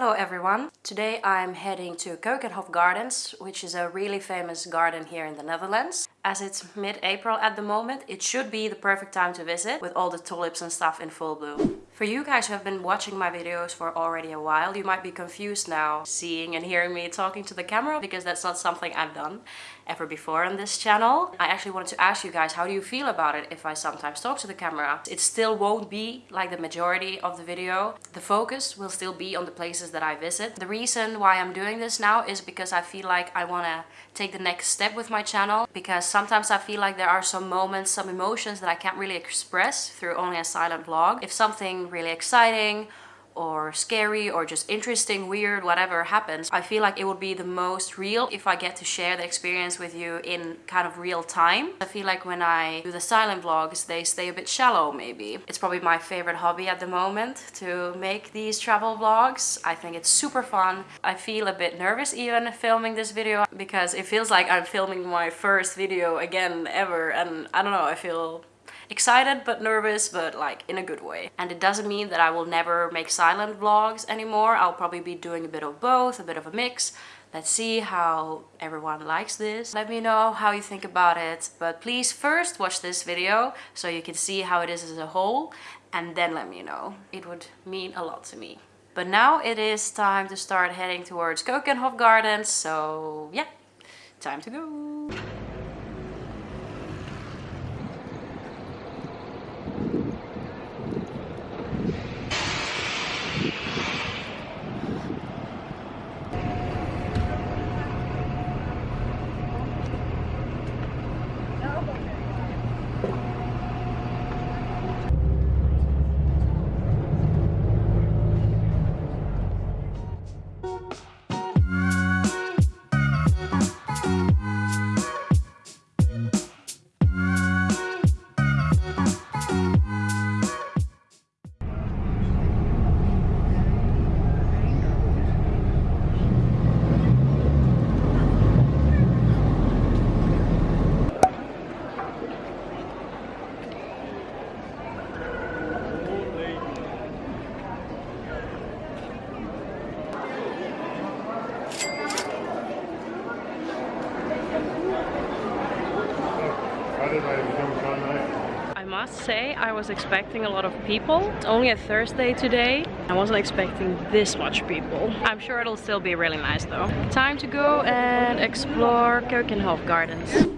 Hello everyone! Today I'm heading to Keukenhof Gardens, which is a really famous garden here in the Netherlands. As it's mid-April at the moment, it should be the perfect time to visit with all the tulips and stuff in full bloom. For you guys who have been watching my videos for already a while, you might be confused now seeing and hearing me talking to the camera because that's not something I've done ever before on this channel. I actually wanted to ask you guys how do you feel about it if I sometimes talk to the camera. It still won't be like the majority of the video. The focus will still be on the places that I visit. The reason why I'm doing this now is because I feel like I want to take the next step with my channel because sometimes I feel like there are some moments, some emotions that I can't really express through only a silent vlog. If something really exciting or scary or just interesting, weird, whatever happens, I feel like it would be the most real if I get to share the experience with you in kind of real time. I feel like when I do the silent vlogs, they stay a bit shallow maybe. It's probably my favorite hobby at the moment to make these travel vlogs. I think it's super fun. I feel a bit nervous even filming this video because it feels like I'm filming my first video again ever and I don't know, I feel excited but nervous but like in a good way and it doesn't mean that I will never make silent vlogs anymore I'll probably be doing a bit of both a bit of a mix Let's see how everyone likes this. Let me know how you think about it. But please first watch this video so you can see how it is as a whole and then let me know. It would mean a lot to me. But now it is time to start heading towards Keukenhof Gardens. So yeah, time to go. Say I was expecting a lot of people. It's only a Thursday today. I wasn't expecting this much people. I'm sure it'll still be really nice though. Time to go and explore Keukenhof Gardens.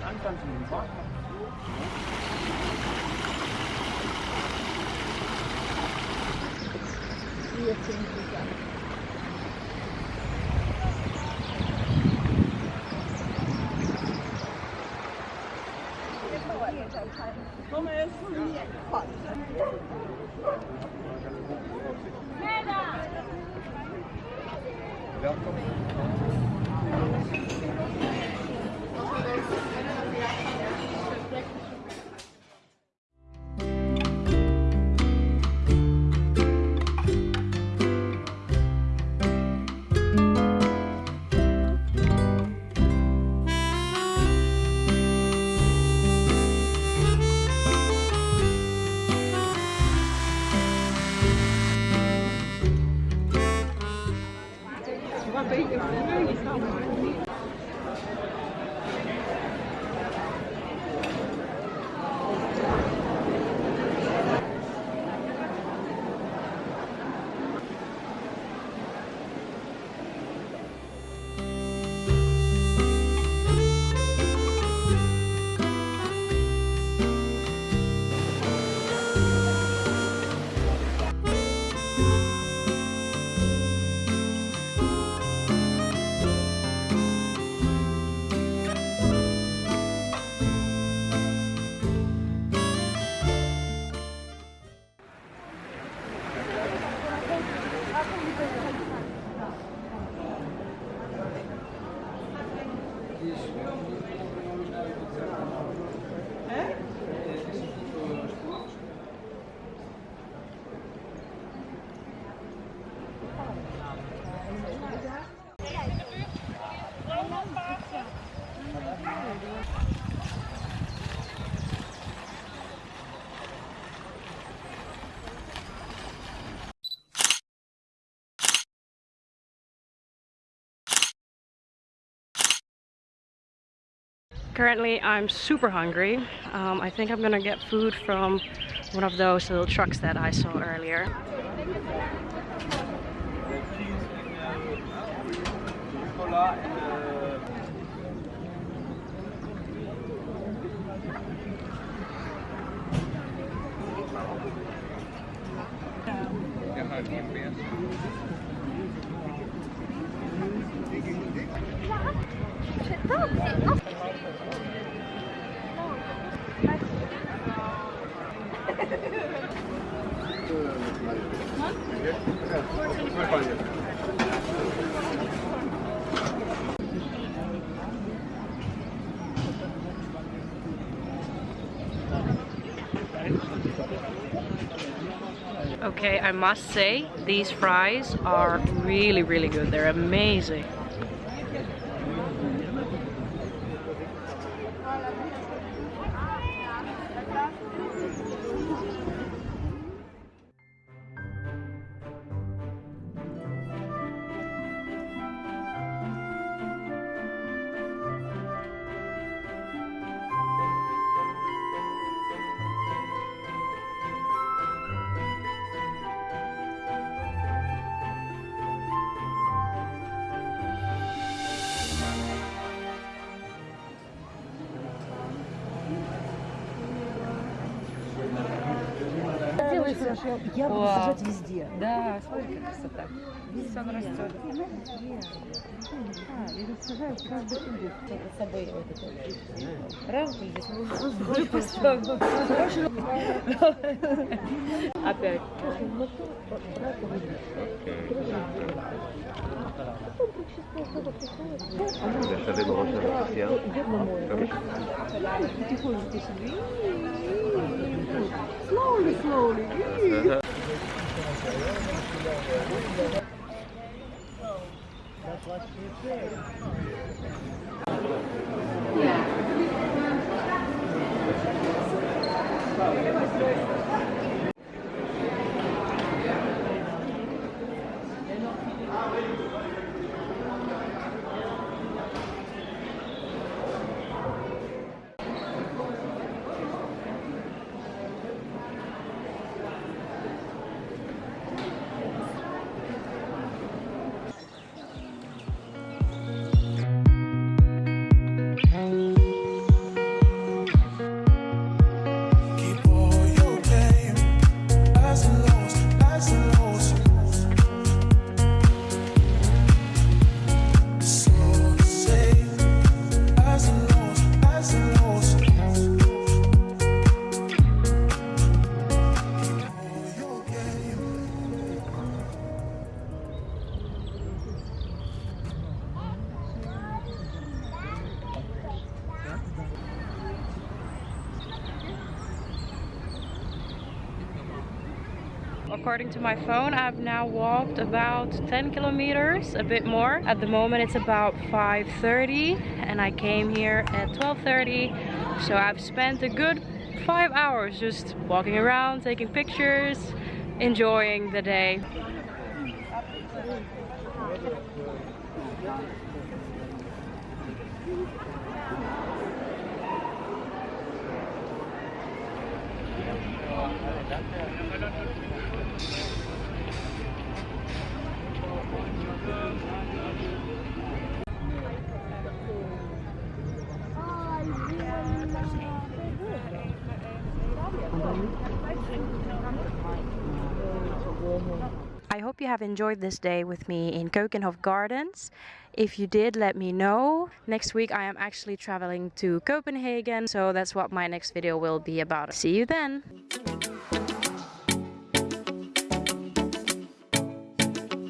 den Anfang von dem Park. Hier sind 可以的可以。你知道 Currently, I'm super hungry. Um, I think I'm gonna get food from one of those little trucks that I saw earlier. Okay, I must say, these fries are really, really good. They're amazing. Я буду сажать везде. Да, смотри, как красота. Сам растет. Опять. Deixa de Keep according to my phone, I've now walked about 10 kilometers, a bit more. At the moment it's about 5.30 and I came here at 12.30. So I've spent a good five hours just walking around, taking pictures, enjoying the day. I hope you have enjoyed this day with me in Keukenhof Gardens. If you did, let me know. Next week I am actually traveling to Copenhagen, so that's what my next video will be about. See you then!